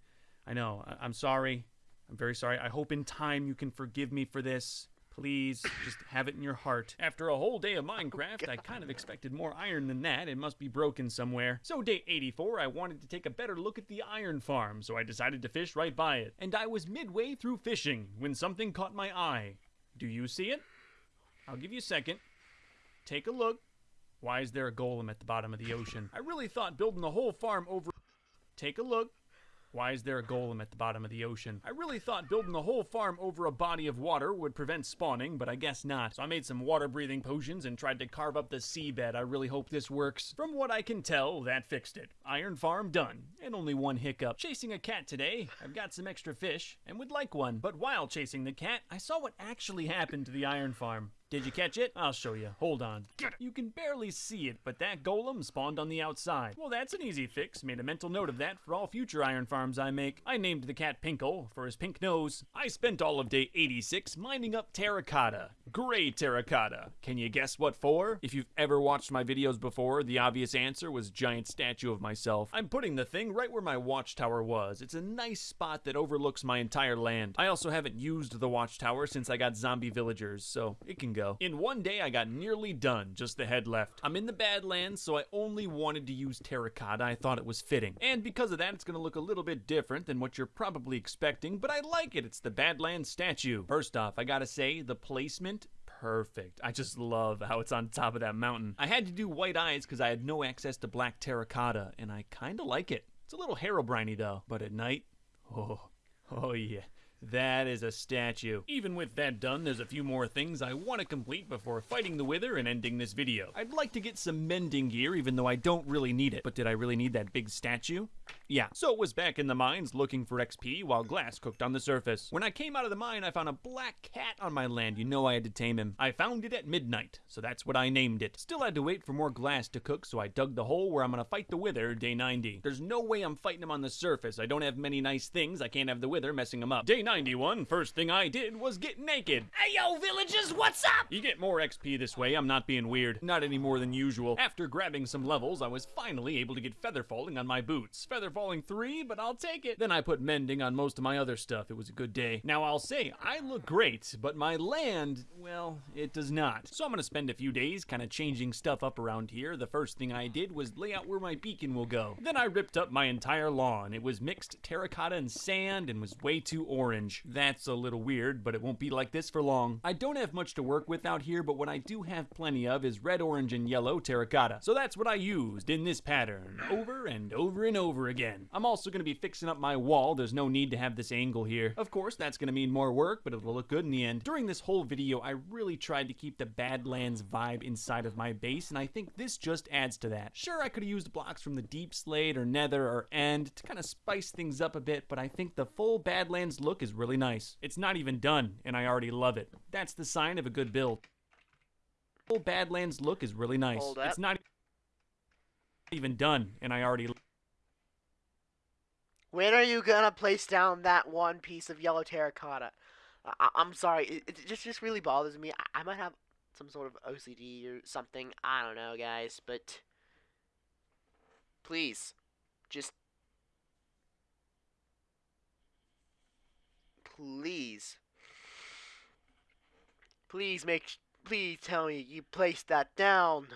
I know. I, I'm sorry. I'm very sorry. I hope in time you can forgive me for this. Please, just have it in your heart. After a whole day of oh, Minecraft, I kind of expected more iron than that. It must be broken somewhere. So, day 84, I wanted to take a better look at the iron farm, so I decided to fish right by it. And I was midway through fishing when something caught my eye. Do you see it? I'll give you a second. Take a look. Why is there a golem at the bottom of the ocean? I really thought building the whole farm over. Take a look. Why is there a golem at the bottom of the ocean? I really thought building the whole farm over a body of water would prevent spawning, but I guess not. So I made some water breathing potions and tried to carve up the seabed. I really hope this works. From what I can tell, that fixed it. Iron farm done. And only one hiccup. Chasing a cat today. I've got some extra fish and would like one. But while chasing the cat, I saw what actually happened to the iron farm. Did you catch it? I'll show you. Hold on. You can barely see it, but that golem spawned on the outside. Well, that's an easy fix. Made a mental note of that for all future iron farms I make. I named the cat Pinkle for his pink nose. I spent all of day 86 mining up terracotta. Gray terracotta. Can you guess what for? If you've ever watched my videos before, the obvious answer was giant statue of myself. I'm putting the thing right where my watchtower was. It's a nice spot that overlooks my entire land. I also haven't used the watchtower since I got zombie villagers, so it can go. In one day, I got nearly done, just the head left. I'm in the Badlands, so I only wanted to use terracotta. I thought it was fitting. And because of that, it's gonna look a little bit different than what you're probably expecting, but I like it. It's the Badlands statue. First off, I gotta say, the placement perfect. I just love how it's on top of that mountain. I had to do white eyes because I had no access to black terracotta, and I kind of like it. It's a little Herobrine though, but at night, oh, oh yeah. That is a statue. Even with that done, there's a few more things I want to complete before fighting the Wither and ending this video. I'd like to get some mending gear, even though I don't really need it. But did I really need that big statue? Yeah. So it was back in the mines looking for XP while glass cooked on the surface. When I came out of the mine, I found a black cat on my land. You know I had to tame him. I found it at midnight, so that's what I named it. Still had to wait for more glass to cook, so I dug the hole where I'm gonna fight the Wither day 90. There's no way I'm fighting him on the surface. I don't have many nice things. I can't have the Wither messing him up. Day 91, first thing I did was get naked. Hey yo, villagers, what's up? You get more XP this way, I'm not being weird. Not any more than usual. After grabbing some levels, I was finally able to get feather falling on my boots. Feather falling falling three, but I'll take it. Then I put mending on most of my other stuff. It was a good day. Now I'll say, I look great, but my land, well, it does not. So I'm gonna spend a few days kind of changing stuff up around here. The first thing I did was lay out where my beacon will go. Then I ripped up my entire lawn. It was mixed terracotta and sand and was way too orange. That's a little weird, but it won't be like this for long. I don't have much to work with out here, but what I do have plenty of is red, orange, and yellow terracotta. So that's what I used in this pattern, over and over and over again. I'm also going to be fixing up my wall. There's no need to have this angle here. Of course, that's going to mean more work, but it'll look good in the end. During this whole video, I really tried to keep the Badlands vibe inside of my base, and I think this just adds to that. Sure, I could have used blocks from the Deep Slate or Nether or End to kind of spice things up a bit, but I think the full Badlands look is really nice. It's not even done, and I already love it. That's the sign of a good build. Full Badlands look is really nice. It's not even done, and I already When are you gonna place down that one piece of yellow terracotta? I- I'm sorry, it, it just just really bothers me. I-, I might have some sort of OCD or something. I don't know, guys, but please, just please, please make, please tell me you placed that down.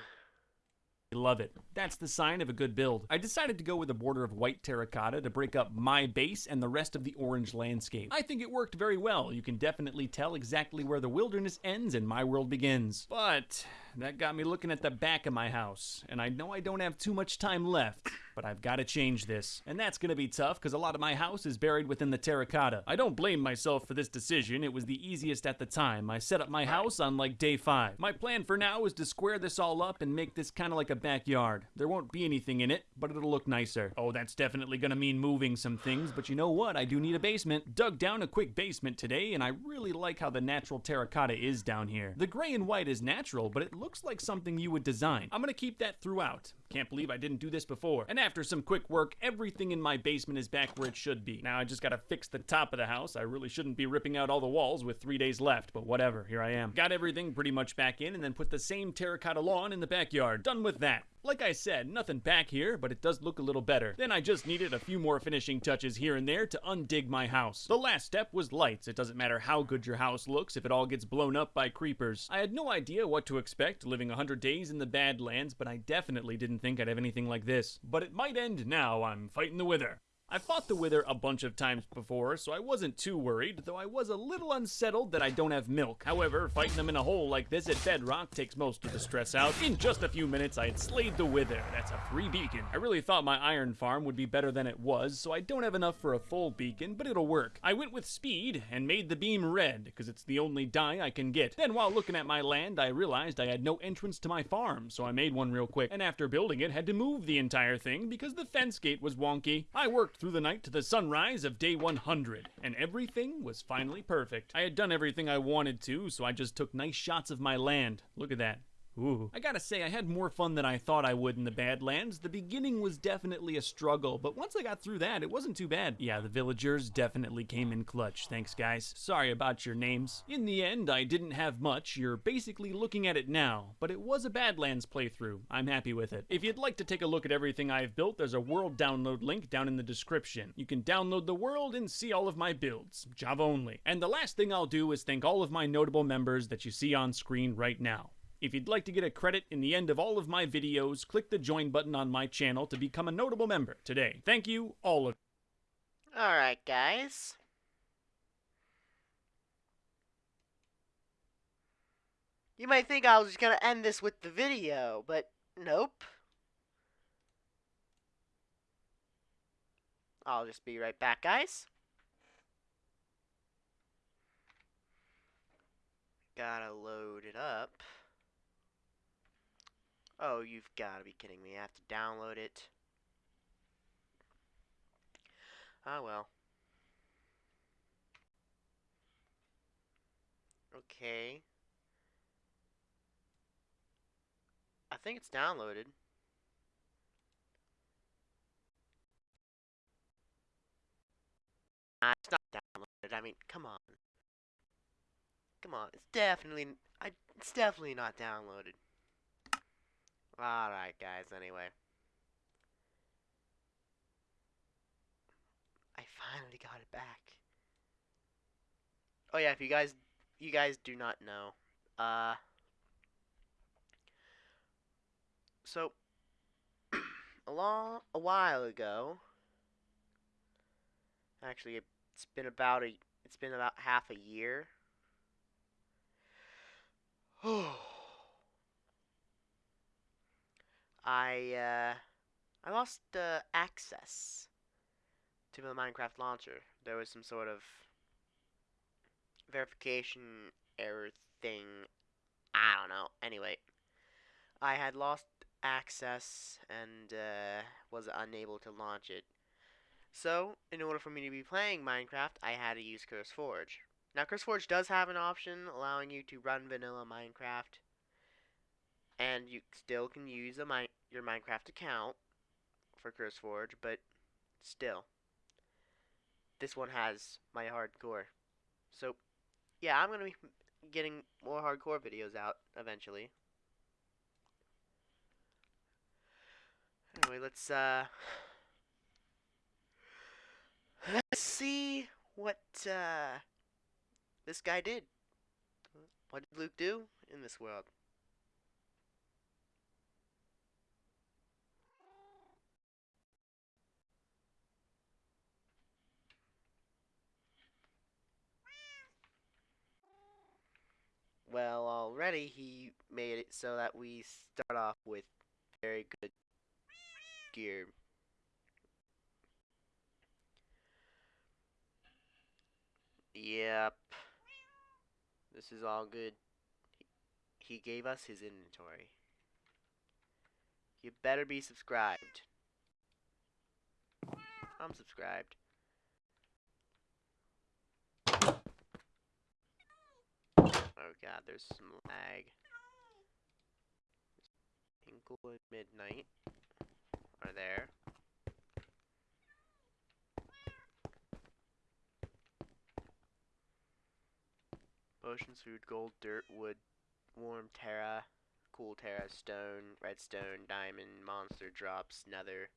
Love it. That's the sign of a good build. I decided to go with a border of white terracotta to break up my base and the rest of the orange landscape. I think it worked very well. You can definitely tell exactly where the wilderness ends and my world begins. But that got me looking at the back of my house, and I know I don't have too much time left, but I've got to change this. And that's going to be tough because a lot of my house is buried within the terracotta. I don't blame myself for this decision. It was the easiest at the time. I set up my house on like day 5. My plan for now is to square this all up and make this kind of like a backyard. There won't be anything in it, but it'll look nicer. Oh, that's definitely going to mean moving some things, but you know what? I do need a basement. Dug down a quick basement today, and I really like how the natural terracotta is down here. The gray and white is natural, but it looks like something you would design. I'm to keep that throughout. Can't believe I didn't do this before. And after some quick work, everything in my basement is back where it should be. Now I just gotta fix the top of the house. I really shouldn't be ripping out all the walls with three days left, but whatever, here I am. Got everything pretty much back in and then put the same terracotta lawn in the backyard. Done with that. Like I said, nothing back here, but it does look a little better. Then I just needed a few more finishing touches here and there to undig my house. The last step was lights. It doesn't matter how good your house looks if it all gets blown up by creepers. I had no idea what to expect living 100 days in the Badlands, but I definitely didn't think I'd have anything like this. But it might end now. I'm fighting the Wither. I fought the Wither a bunch of times before, so I wasn't too worried, though I was a little unsettled that I don't have milk. However, fighting them in a hole like this at Bedrock takes most of the stress out. In just a few minutes, I had slayed the Wither. That's a free beacon. I really thought my iron farm would be better than it was, so I don't have enough for a full beacon, but it'll work. I went with speed and made the beam red, because it's the only dye I can get. Then while looking at my land, I realized I had no entrance to my farm, so I made one real quick. And after building it, had to move the entire thing because the fence gate was wonky. I worked through the night to the sunrise of day 100, and everything was finally perfect. I had done everything I wanted to, so I just took nice shots of my land. Look at that. Ooh. I gotta say, I had more fun than I thought I would in the Badlands. The beginning was definitely a struggle, but once I got through that, it wasn't too bad. Yeah, the villagers definitely came in clutch. Thanks, guys. Sorry about your names. In the end, I didn't have much. You're basically looking at it now, but it was a Badlands playthrough. I'm happy with it. If you'd like to take a look at everything I've built, there's a world download link down in the description. You can download the world and see all of my builds, Java only. And the last thing I'll do is thank all of my notable members that you see on screen right now. If you'd like to get a credit in the end of all of my videos, click the join button on my channel to become a notable member today. Thank you, all of Alright, guys. You might think I was just gonna end this with the video, but nope. I'll just be right back, guys. Gotta load it up. Oh, you've gotta be kidding me. I have to download it. Ah, well. Okay. I think it's downloaded. Nah, it's not downloaded. I mean, come on. Come on. It's definitely I it's definitely not downloaded. Alright, guys, anyway. I finally got it back. Oh yeah, if you guys you guys do not know, uh, so <clears throat> a long a while ago, actually it's been about a it's been about half a year. <sighs> I uh, I lost uh, access to the Minecraft launcher. There was some sort of verification error thing. I don't know. Anyway, I had lost access and uh, was unable to launch it. So, in order for me to be playing Minecraft, I had to use CurseForge. Now, CurseForge does have an option allowing you to run vanilla Minecraft, and you still can use a mi your Minecraft account for CurseForge, but still, this one has my hardcore. So, yeah, I'm gonna be getting more hardcore videos out eventually. Anyway, let's uh let's see what uh this guy did. What did Luke do in this world? Well, already he made it so that we start off with very good gear. Yep. This is all good. He gave us his inventory. You better be subscribed. I'm subscribed. Oh god, there's some lag. Tinkle and Midnight are there. Potions, food, gold, dirt, wood, warm terra, cool terra, stone, redstone, diamond, monster drops, nether.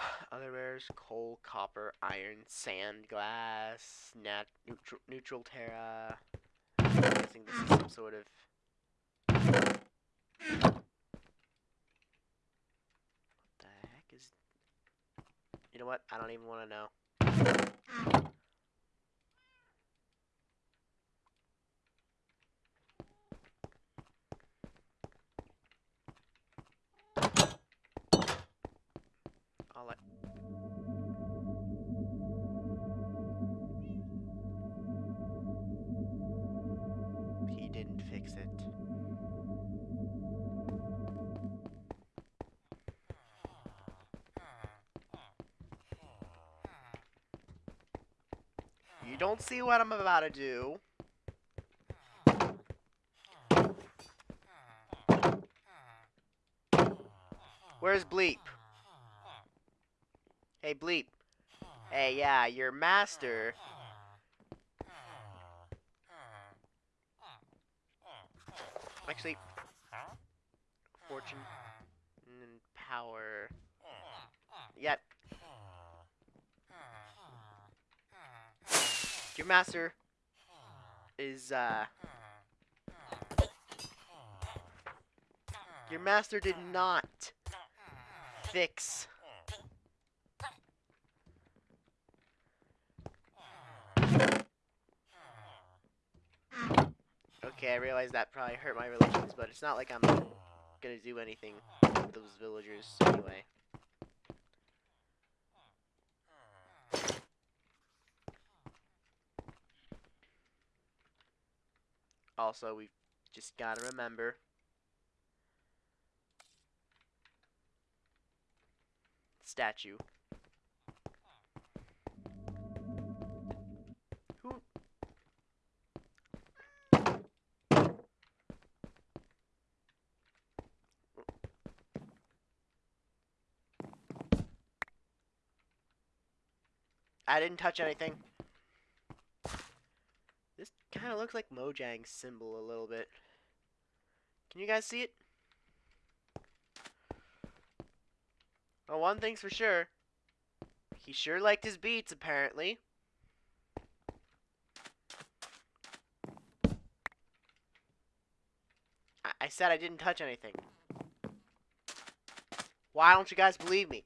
<sighs> Other rares, coal, copper, iron, sand, glass, nat neutral, neutral terra. I'm guessing this is some sort of... What the heck is... You know what? I don't even want to know. Don't see what I'm about to do. Where's Bleep? Hey, Bleep. Hey, yeah, your master. Actually, fortune and power. Yet. Your master is, uh. Your master did not fix Okay, I realize that probably hurt my relations, but it's not like I'm gonna do anything with those villagers anyway. Also, we've just gotta remember statue. Who I didn't touch anything. Kind of looks like Mojang's symbol a little bit. Can you guys see it? Well, one thing's for sure. He sure liked his beets, apparently. I, I said I didn't touch anything. Why don't you guys believe me?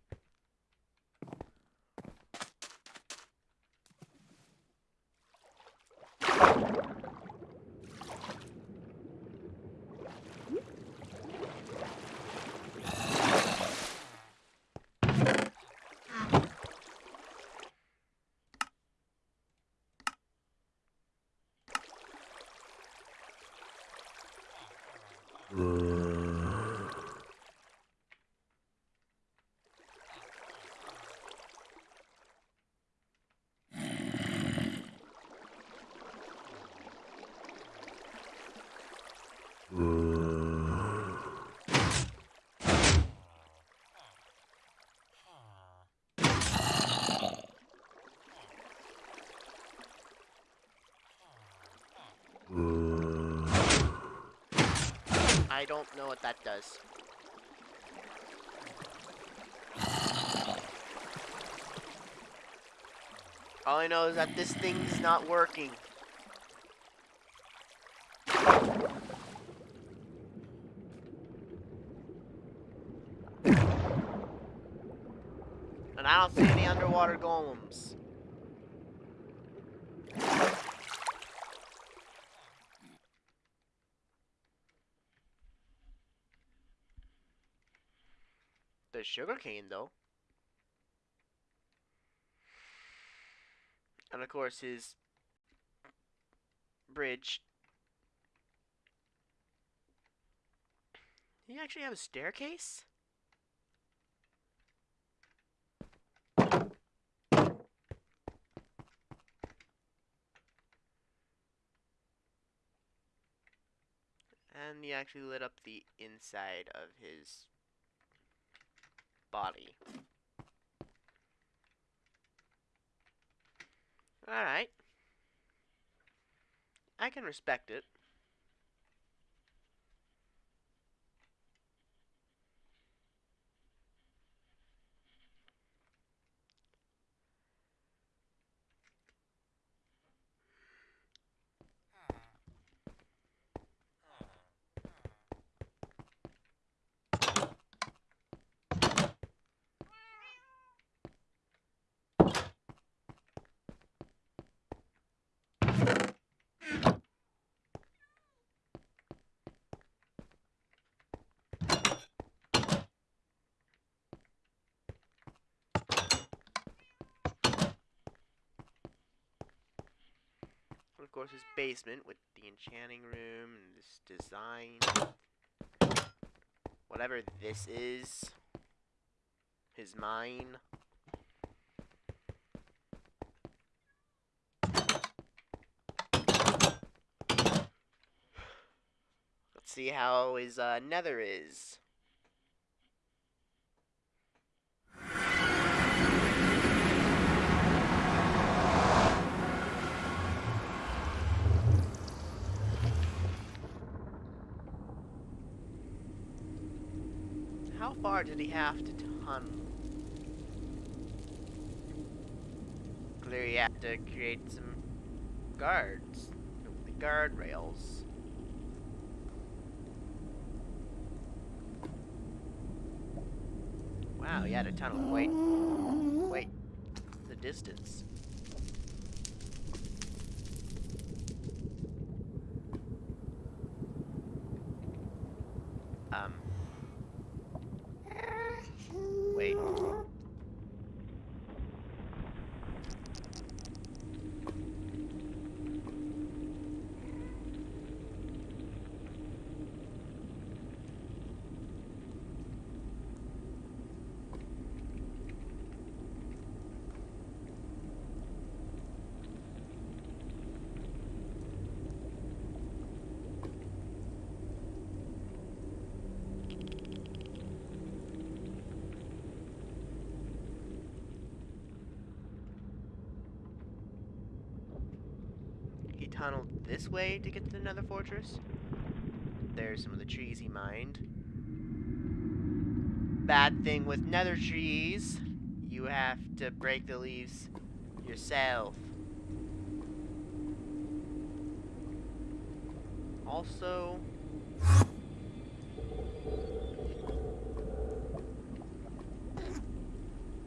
I don't know what that does. All I know is that this thing's not working. And I don't see any underwater golems. There's sugarcane though. And of course his bridge. Do you actually have a staircase? And he actually lit up the inside of his body. Alright. I can respect it. Course his basement with the enchanting room and this design. Whatever this is. His mine. Let's see how his uh, nether is. How far did he have to tunnel? Clearly, he had to create some guards, the guardrails. Wow, he had to tunnel quite, quite the distance. Um. Wait. He tunneled this way to get to the Nether Fortress. There's some of the trees he mined. bad thing with nether trees, you have to break the leaves yourself. Also,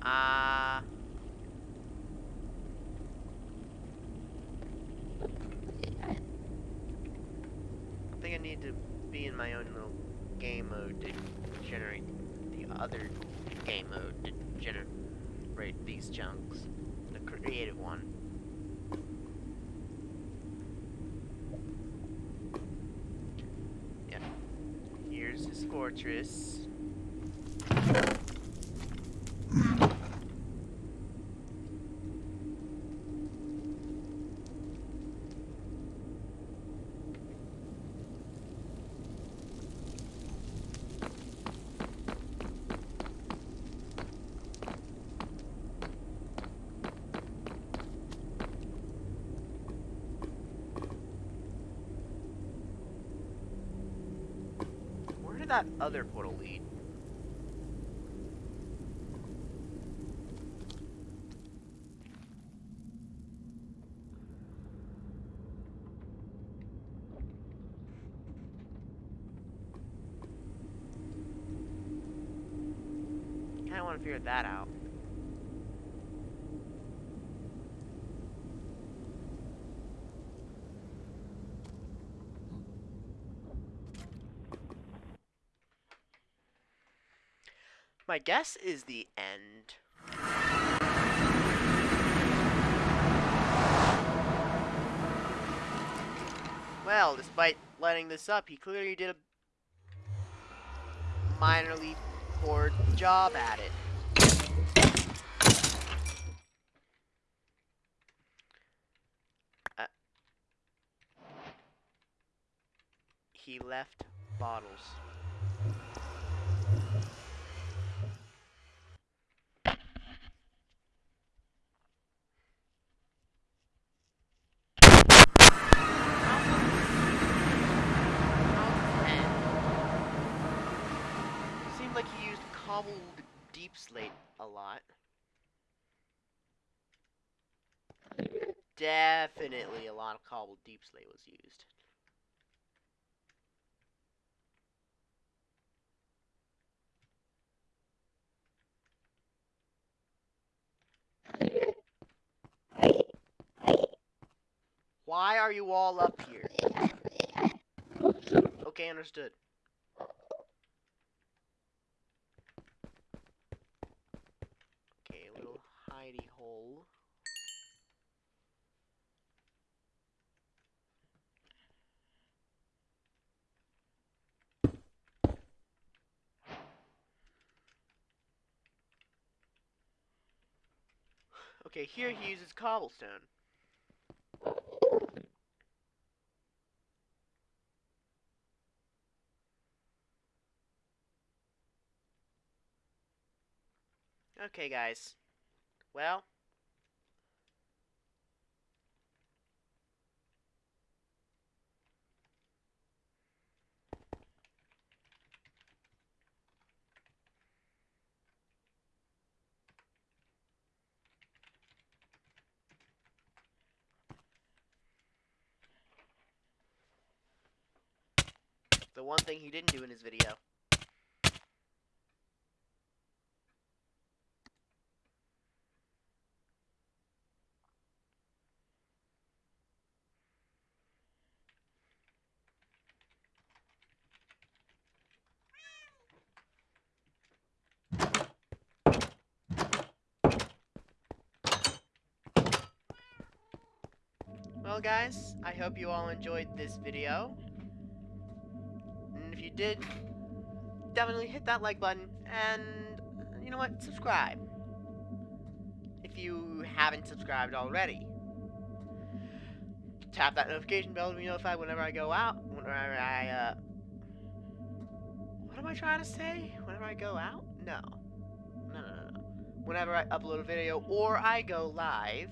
uh, I think I need to be in my own little game mode to generate the other game mode to generate these chunks. The creative one. Yep. Here's his fortress. Where did that other portal lead? Kinda wanna figure that out. My guess is the end. Well, despite letting this up, he clearly did a minorly poor job at it. Uh, he left bottles. Seemed like he used cobbled deep slate a lot. Definitely a lot of cobbled deep slate was used. Why are you all up here? Okay, understood. Okay, a little hidey hole. Okay, here he uses cobblestone. Okay, guys. Well. One thing he didn't do in his video. Well, guys, I hope you all enjoyed this video. Did, definitely hit that like button and, you know what, subscribe. If you haven't subscribed already. Tap that notification bell to be notified whenever I go out, whenever I, uh... What am I trying to say? Whenever I go out? No, no, no, no. Whenever I upload a video or I go live,